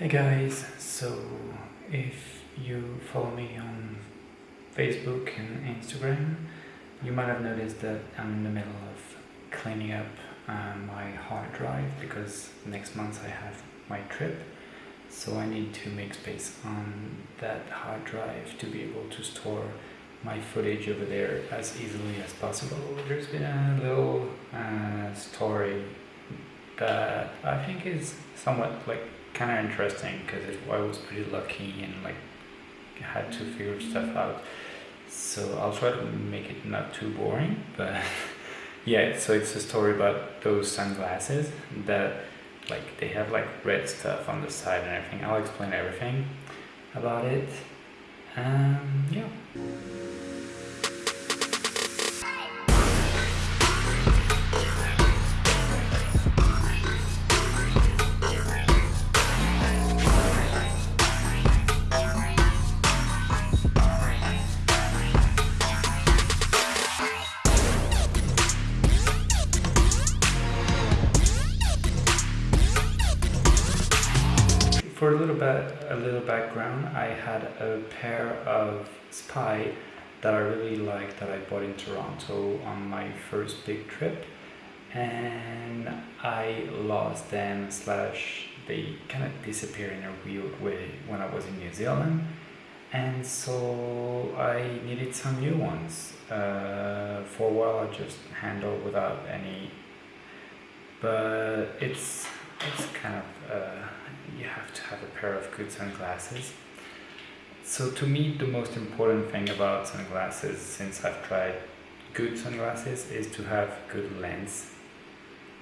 Hey guys, so if you follow me on Facebook and Instagram, you might have noticed that I'm in the middle of cleaning up uh, my hard drive because next month I have my trip so I need to make space on that hard drive to be able to store my footage over there as easily as possible. There's been a little uh, story that I think is somewhat like kind of interesting because I was pretty lucky and like had to figure stuff out. So I'll try to make it not too boring, but yeah. So it's a story about those sunglasses that like they have like red stuff on the side and everything. I'll explain everything about it. Um, yeah. For a little bit, a little background, I had a pair of Spy that I really liked that I bought in Toronto on my first big trip and I lost them slash they kind of disappeared in a weird way when I was in New Zealand and so I needed some new ones. Uh, for a while I just handled without any but it's it's kind of uh, have to have a pair of good sunglasses. So to me the most important thing about sunglasses since I've tried good sunglasses is to have good lens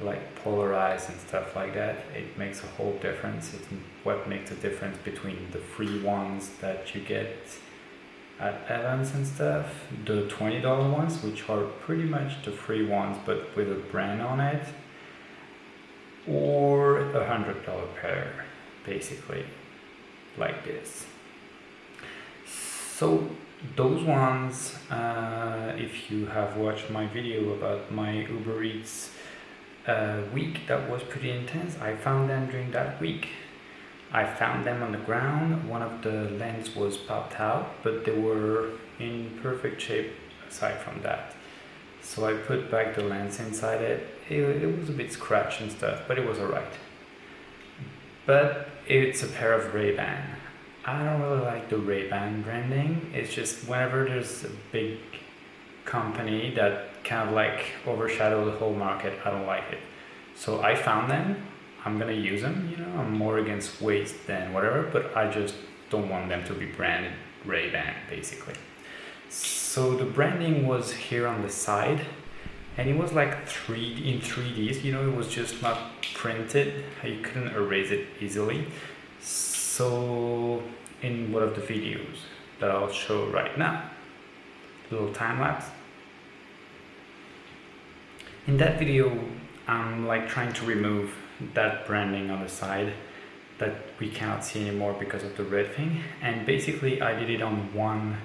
like polarized and stuff like that. It makes a whole difference. It's what makes a difference between the free ones that you get at Evans and stuff the $20 ones which are pretty much the free ones but with a brand on it or a hundred dollar pair basically like this so those ones uh, if you have watched my video about my Uber Eats uh, week that was pretty intense I found them during that week I found them on the ground one of the lens was popped out but they were in perfect shape aside from that so I put back the lens inside it. it. It was a bit scratched and stuff, but it was alright. But it's a pair of Ray-Ban. I don't really like the Ray-Ban branding. It's just whenever there's a big company that kind of like overshadow the whole market, I don't like it. So I found them. I'm gonna use them, you know, I'm more against waste than whatever, but I just don't want them to be branded Ray-Ban basically. So the branding was here on the side and it was like 3 in 3Ds, you know, it was just not printed. You couldn't erase it easily. So in one of the videos that I'll show right now, little time lapse. In that video, I'm like trying to remove that branding on the side that we cannot see anymore because of the red thing. And basically I did it on one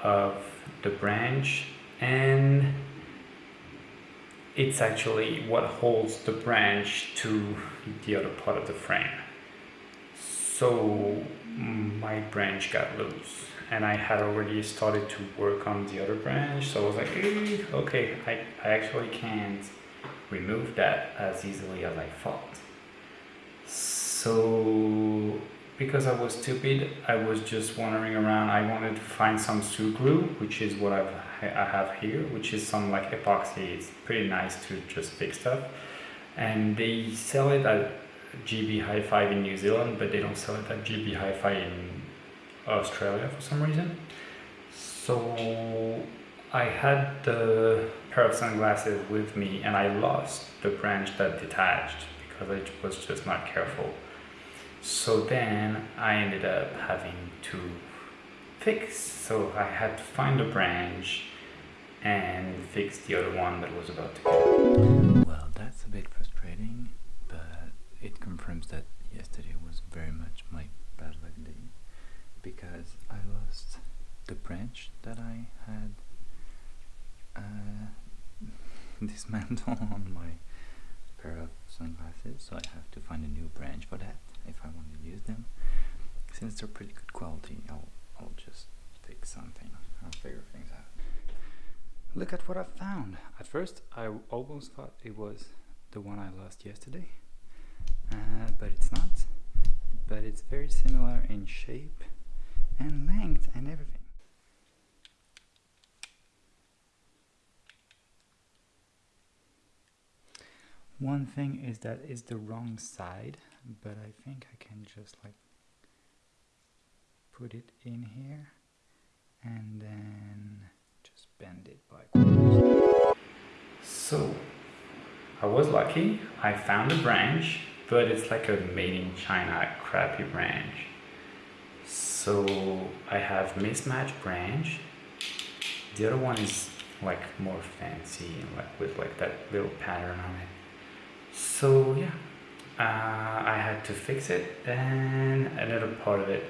of the branch and it's actually what holds the branch to the other part of the frame. So my branch got loose and I had already started to work on the other branch so I was like eh, okay I, I actually can't remove that as easily as I thought. So because I was stupid, I was just wandering around. I wanted to find some Sugru, which is what I've, I have here, which is some like epoxy. It's pretty nice to just fix stuff. And they sell it at JB Hi-Fi in New Zealand, but they don't sell it at JB Hi-Fi in Australia for some reason. So I had the pair of sunglasses with me and I lost the branch that detached because I was just not careful. So then I ended up having to fix. So I had to find a branch and fix the other one that was about to go. Well, that's a bit frustrating, but it confirms that yesterday was very much my bad luck day because I lost the branch that I had uh, dismantled on my sunglasses, so I have to find a new branch for that if I want to use them. Since they're pretty good quality, I'll, I'll just pick something. I'll figure things out. Look at what I found. At first, I almost thought it was the one I lost yesterday, uh, but it's not. But it's very similar in shape and length and everything. One thing is that it's the wrong side, but I think I can just like put it in here and then just bend it by. So, I was lucky, I found a branch, but it's like a made in China crappy branch. So I have mismatched branch. The other one is like more fancy and like with like that little pattern on it. So yeah, uh, I had to fix it. And another part of it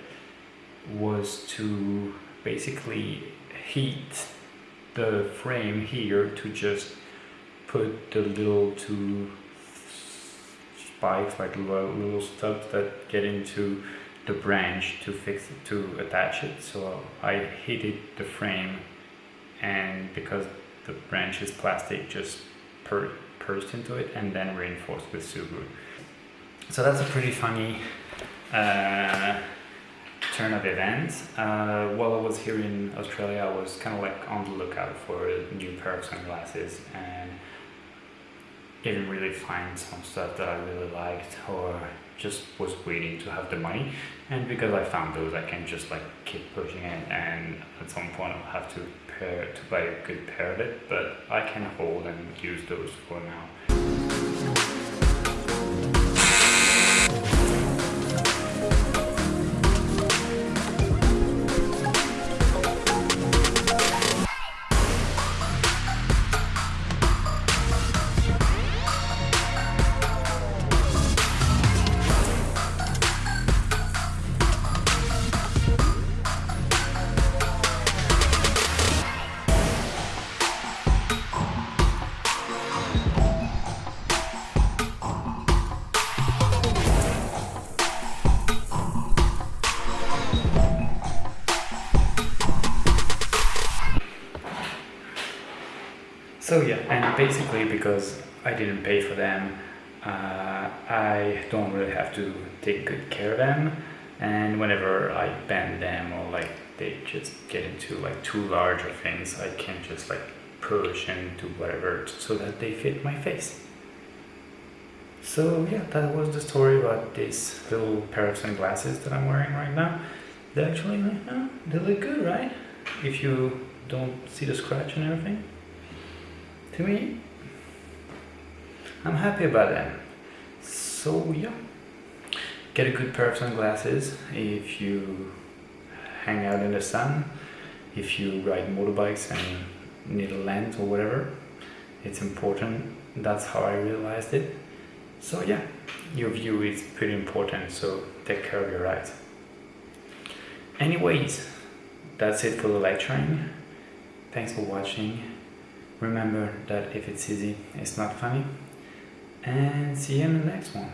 was to basically heat the frame here to just put the little two spikes like little, stubs that get into the branch to fix it to attach it. So I heated the frame and because the branch is plastic just per pursed into it and then reinforced with Sugru so that's a pretty funny uh, turn of events. Uh, while I was here in Australia, I was kind of like on the lookout for a new pair of sunglasses and didn't really find some stuff that I really liked or just was waiting to have the money and because I found those I can just like keep pushing it and at some point I'll have to pair to buy a good pair of it but I can hold and use those for now. So yeah, and basically because I didn't pay for them, uh, I don't really have to take good care of them. And whenever I bend them or like they just get into like too large of things, I can just like push and do whatever so that they fit my face. So yeah, that was the story about this little pair of sunglasses that I'm wearing right now. They actually, uh, they look good, right? If you don't see the scratch and everything to me? I'm happy about that. So yeah. Get a good pair of sunglasses if you hang out in the sun if you ride motorbikes and need a lens or whatever. It's important. That's how I realized it. So yeah. Your view is pretty important so take care of your eyes anyways that's it for the lecturing. Thanks for watching Remember that if it's easy, it's not funny. And see you in the next one.